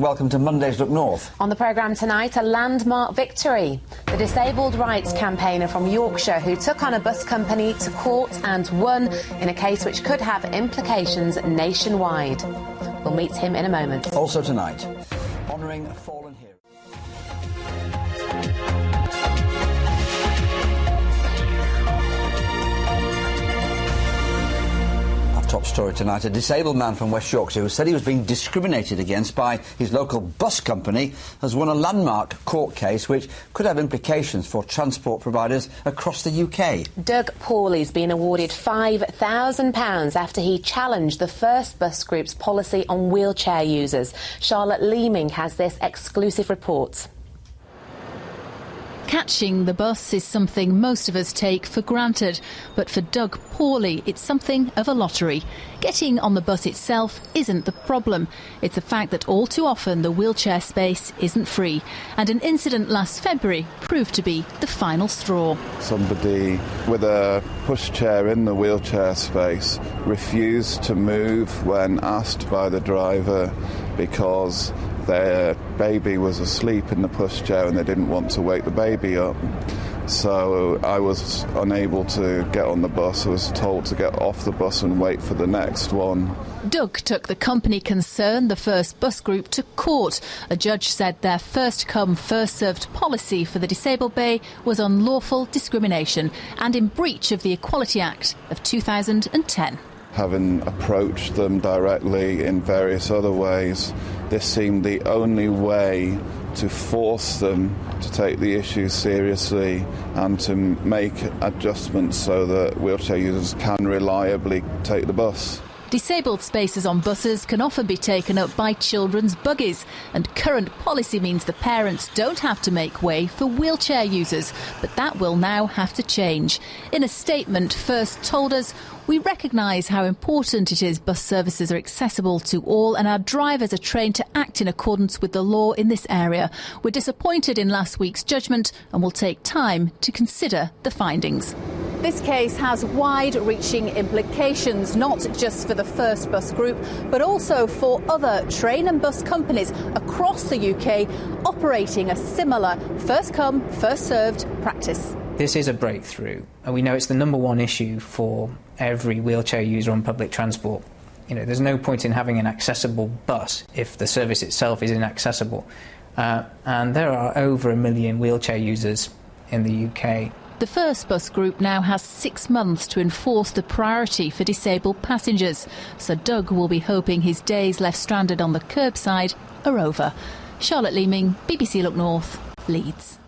Welcome to Monday's Look North. On the programme tonight, a landmark victory. The disabled rights campaigner from Yorkshire who took on a bus company to court and won in a case which could have implications nationwide. We'll meet him in a moment. Also tonight, honouring fallen hero. Top story tonight. A disabled man from West Yorkshire who said he was being discriminated against by his local bus company has won a landmark court case which could have implications for transport providers across the UK. Doug Paulley's been awarded £5,000 after he challenged the first bus group's policy on wheelchair users. Charlotte Leeming has this exclusive report. Catching the bus is something most of us take for granted, but for Doug Paulley, it's something of a lottery. Getting on the bus itself isn't the problem. It's the fact that all too often the wheelchair space isn't free, and an incident last February proved to be the final straw. Somebody with a pushchair in the wheelchair space refused to move when asked by the driver because their baby was asleep in the pushchair and they didn't want to wake the baby up. So I was unable to get on the bus. I was told to get off the bus and wait for the next one. Doug took the company concerned the first bus group, to court. A judge said their first come, first served policy for the disabled bay was unlawful discrimination and in breach of the Equality Act of 2010 having approached them directly in various other ways, this seemed the only way to force them to take the issue seriously and to make adjustments so that wheelchair users can reliably take the bus. Disabled spaces on buses can often be taken up by children's buggies, and current policy means the parents don't have to make way for wheelchair users, but that will now have to change. In a statement, First told us, we recognise how important it is bus services are accessible to all and our drivers are trained to act in accordance with the law in this area. We're disappointed in last week's judgment and will take time to consider the findings. This case has wide reaching implications, not just for the First Bus Group, but also for other train and bus companies across the UK operating a similar first come, first served practice. This is a breakthrough, and we know it's the number one issue for every wheelchair user on public transport. You know, there's no point in having an accessible bus if the service itself is inaccessible. Uh, and there are over a million wheelchair users in the UK. The first bus group now has six months to enforce the priority for disabled passengers, so Doug will be hoping his days left stranded on the curbside are over. Charlotte Leeming, BBC Look North, Leeds.